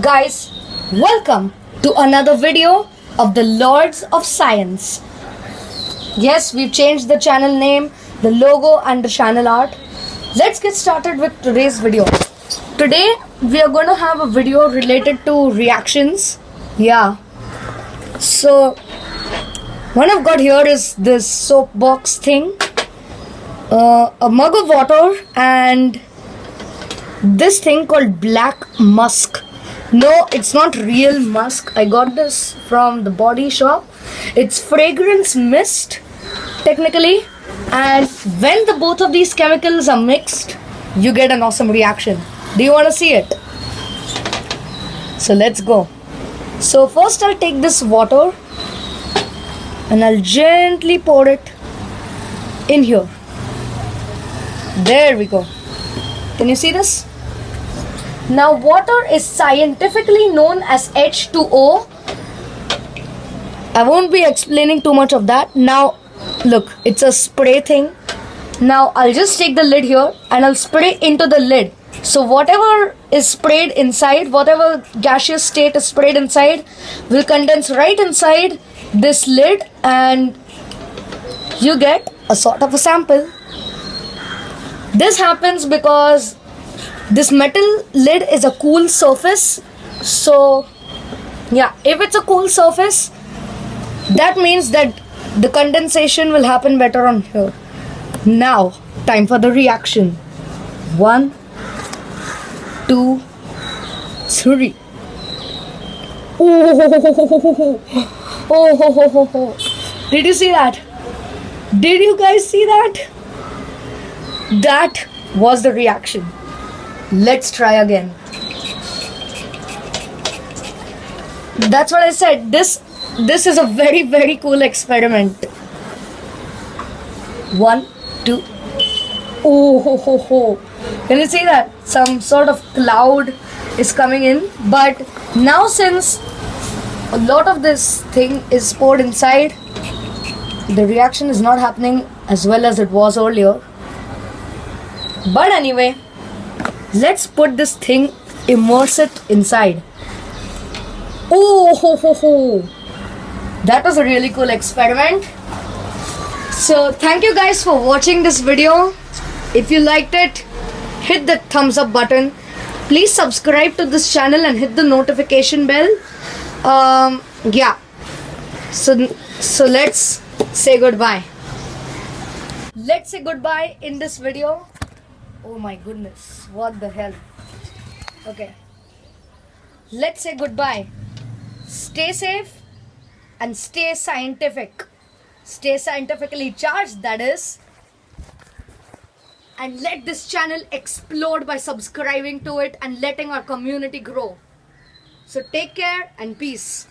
Guys, welcome to another video of the Lords of Science. Yes, we've changed the channel name, the logo, and the channel art. Let's get started with today's video. Today, we are going to have a video related to reactions. Yeah. So, what I've got here is this soapbox thing, uh, a mug of water, and this thing called black musk no it's not real musk. I got this from the body shop. It's fragrance mist technically. And when the both of these chemicals are mixed you get an awesome reaction. Do you want to see it? So let's go. So first i'll take this water and i'll gently pour it in here. There we go. Can you see this now water is scientifically known as H2O. I won't be explaining too much of that. Now look, it's a spray thing. Now I'll just take the lid here and I'll spray into the lid. So whatever is sprayed inside, whatever gaseous state is sprayed inside will condense right inside this lid and you get a sort of a sample. This happens because this metal lid is a cool surface. So yeah if it's a cool surface that means that the condensation will happen better on here. Now time for the reaction. One two three. Oh, oh, oh, did you see that? Did you guys see that? That was the reaction Let's try again. That's what I said. This this is a very very cool experiment. One, two. Oh ho ho ho. Can you see that? Some sort of cloud is coming in. But now since a lot of this thing is poured inside, the reaction is not happening as well as it was earlier. But anyway, let's put this thing immerse it inside. Oh ho ho ho that was a really cool experiment. So thank you guys for watching this video. If you liked it hit the thumbs up button. Please subscribe to this channel and hit the notification bell. Um yeah. So so let's say goodbye. Let's say goodbye in this video Oh my goodness, what the hell? Okay, let's say goodbye. Stay safe and stay scientific. Stay scientifically charged, that is. And let this channel explode by subscribing to it and letting our community grow. So take care and peace.